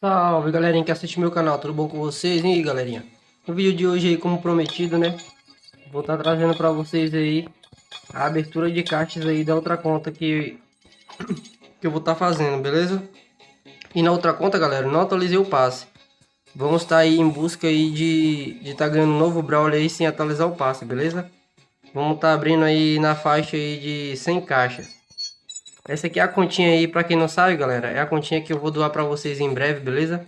Salve galerinha que assiste meu canal, tudo bom com vocês? E aí galerinha? No vídeo de hoje aí, como prometido, né? Vou estar tá trazendo para vocês aí a abertura de caixas aí da outra conta que, que eu vou estar tá fazendo, beleza? E na outra conta, galera, não atualizei o passe. Vamos estar tá aí em busca aí de estar tá ganhando um novo Brawler aí sem atualizar o passe, beleza? Vamos estar tá abrindo aí na faixa aí de 100 caixas. Essa aqui é a continha aí, pra quem não sabe, galera, é a continha que eu vou doar pra vocês em breve, beleza?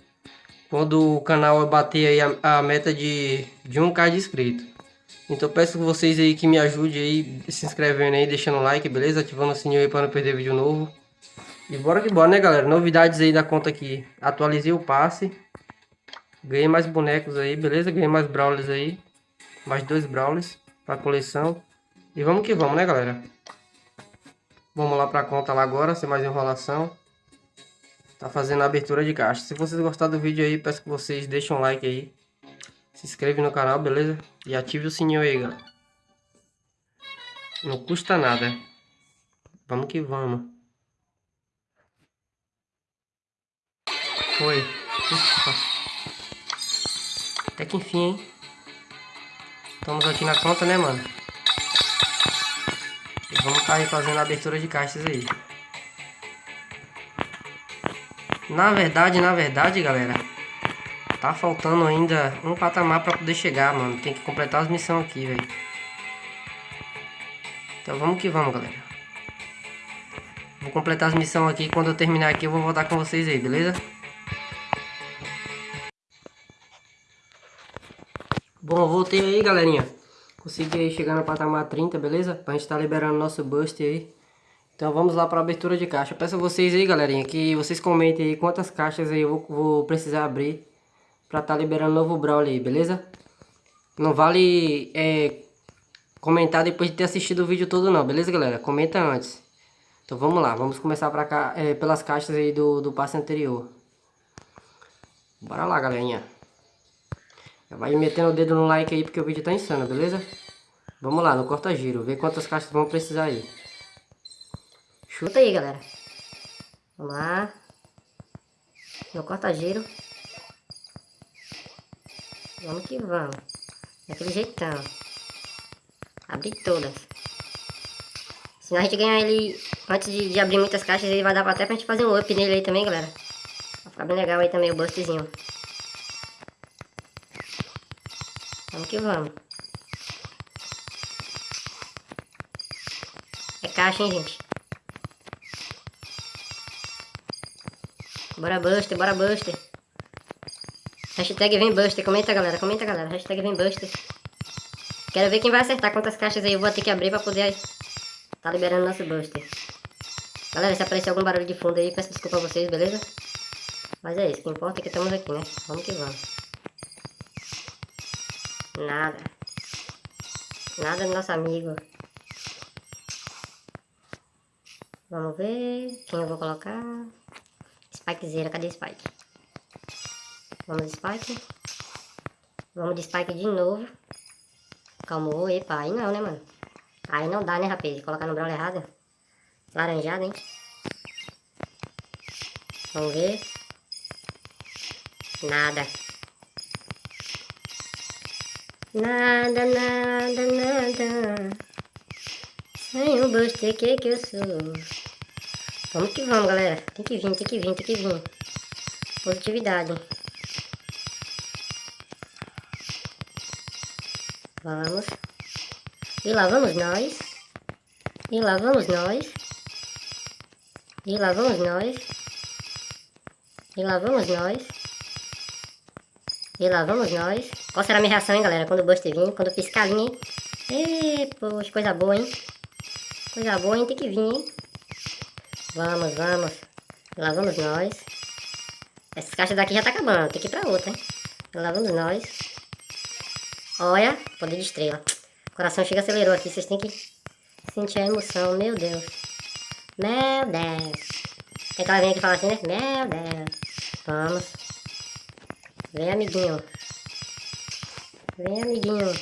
Quando o canal bater aí a, a meta de, de 1k de inscritos. Então peço que vocês aí que me ajudem aí, se inscrevendo aí, deixando o like, beleza? Ativando o sininho aí para não perder vídeo novo. E bora que bora, né, galera? Novidades aí da conta aqui. Atualizei o passe. Ganhei mais bonecos aí, beleza? Ganhei mais brawlers aí. Mais dois brawlers pra coleção. E vamos que vamos, né, galera? Vamos lá para a conta lá agora, sem mais enrolação. Tá fazendo a abertura de caixa. Se vocês gostaram do vídeo aí, peço que vocês deixem um like aí. Se inscreve no canal, beleza? E ative o sininho aí, galera. Não custa nada. Vamos que vamos. Foi. Ufa. Até que enfim, hein? Estamos aqui na conta, né, mano? Vamos estar tá fazendo a abertura de caixas aí. Na verdade, na verdade, galera, tá faltando ainda um patamar para poder chegar, mano. Tem que completar as missões aqui, velho. Então vamos que vamos, galera. Vou completar as missões aqui. Quando eu terminar aqui, eu vou voltar com vocês aí, beleza? Bom, voltei aí, galerinha. Consegui chegar no patamar 30, beleza? Pra gente tá liberando nosso boost aí. Então vamos lá para abertura de caixa. Peço a vocês aí, galerinha, que vocês comentem aí quantas caixas aí eu vou, vou precisar abrir estar tá liberando novo Brawler aí, beleza? Não vale é, comentar depois de ter assistido o vídeo todo não, beleza, galera? Comenta antes. Então vamos lá, vamos começar pra cá, é, pelas caixas aí do, do passe anterior. Bora lá, galerinha. Vai metendo o dedo no like aí porque o vídeo tá insano, beleza? Vamos lá, no corta-giro, ver quantas caixas vão precisar aí. Chuta aí, galera. Vamos lá. No corta-giro. Vamos que vamos. Daquele jeitão. Abrir todas. Se a gente ganhar ele antes de, de, abrir muitas caixas, ele vai dar até pra gente fazer um up nele aí também, galera. Vai ficar bem legal aí também o bustzinho. Vamos que vamos. É caixa, hein, gente? Bora Buster, bora Buster. Hashtag vem Buster. Comenta, galera. Comenta, galera. Hashtag vem Buster. Quero ver quem vai acertar quantas caixas aí eu vou ter que abrir pra poder tá liberando nosso Buster. Galera, se aparecer algum barulho de fundo aí, peço desculpa a vocês, beleza? Mas é isso, o que importa é que estamos aqui, né? Vamos que vamos. Nada. Nada do nosso amigo. Vamos ver quem eu vou colocar. Spikezeira, cadê Spike? Vamos Spike. Vamos de Spike de novo. Calmou, epa, aí não, né, mano? Aí não dá, né, rapaz? Colocar no brawler errado. Laranjado, hein? Vamos ver. Nada. Nada, nada, nada. Sem o buster, que que eu sou? Vamos que vamos, galera. Tem que vir, tem que vir, tem que vir. Positividade. Vamos. E lá vamos nós. E lá vamos nós. E lá vamos nós. E lá vamos nós. E lá vamos nós. Qual será a minha reação, hein, galera? Quando o Buster vir, quando piscar ali, hein? Ê, poxa, coisa boa, hein? Coisa boa, hein? Tem que vir, hein? Vamos, vamos. Lá vamos nós. Essas caixas daqui já tá acabando. Tem que ir pra outra, hein? Lá vamos nós. Olha, poder de estrela. O coração chega acelerou aqui. Vocês têm que sentir a emoção. Meu Deus. Meu Deus. Tem aquela vem aqui e fala assim, né? Meu Deus. Vamos. Vem, amiguinho. Vem, amiguinho.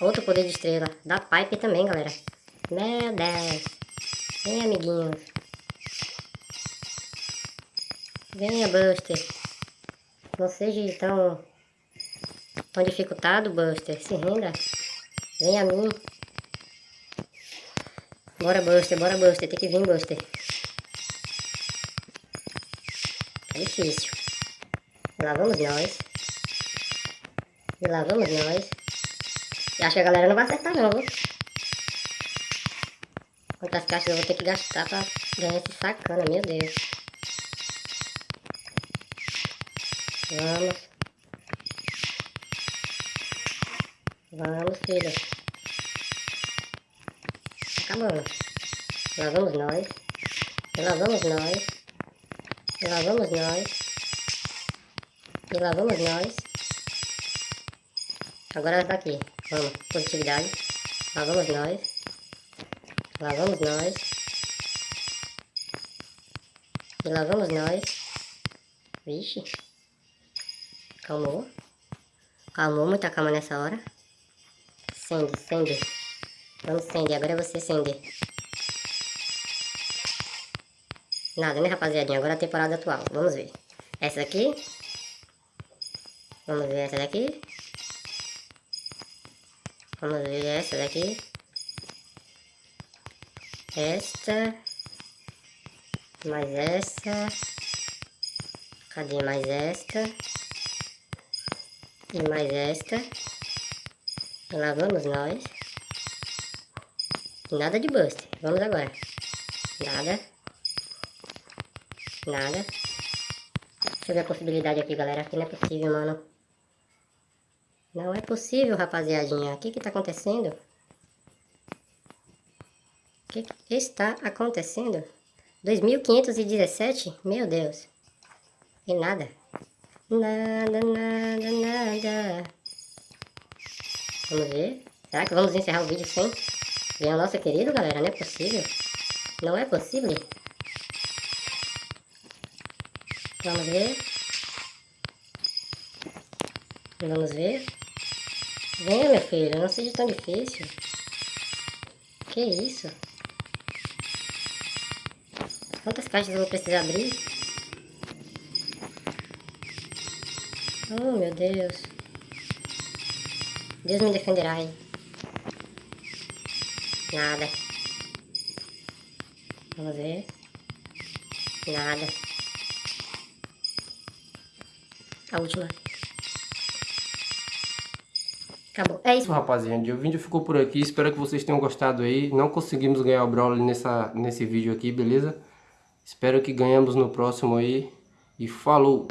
Outro poder de estrela. Da Pipe também, galera. Meu Deus. Vem, amiguinho. Venha, Buster. Não seja tão, tão dificultado, Buster. Se renda. Venha a mim. Bora, Buster. Bora, Buster. Tem que vir, Buster. Difícil. Lá vamos nós. E lá vamos nós. E acho que a galera não vai acertar não, viu? Quantas caixas eu vou ter que gastar pra ganhar esse sacana, meu Deus. Vamos. Vamos, filho. Acabando. Lá vamos nós. E lá vamos nós. Lá vamos nós. E lá vamos nós. Agora essa daqui. Vamos. Positividade. Lá vamos nós. Lá vamos nós. E lá vamos nós. Vixe. Calmou. Calmou, muita calma nessa hora. Sende, sende. Vamos, Sende. Agora é você, Sende. Nada, né, rapaziadinha? Agora é a temporada atual. Vamos ver. Essa daqui. Vamos ver essa daqui. Vamos ver essa daqui. Esta. Mais essa. Cadê mais esta? E mais esta. E lá vamos nós. Nada de bust. Vamos agora. Nada. Nada. Deixa eu ver a possibilidade aqui, galera. Aqui não é possível, mano. Não é possível, rapaziadinha. O que que tá acontecendo? O que, que está acontecendo? 2517? Meu Deus. E nada. Nada, nada, nada. Vamos ver. Será que vamos encerrar o vídeo sem ver o nosso querido, galera? Não é possível. Não é possível. Vamos ver. Vamos ver. Venha, meu filho. Não seja tão difícil. Que isso? Quantas caixas eu vou precisar abrir? Oh, meu Deus. Deus me defenderá, hein? Nada. Vamos ver. Nada. A última. Acabou. É isso. Rapaziada, o vídeo ficou por aqui. Espero que vocês tenham gostado aí. Não conseguimos ganhar o Brawler nessa, nesse vídeo aqui, beleza? Espero que ganhamos no próximo aí. E falou!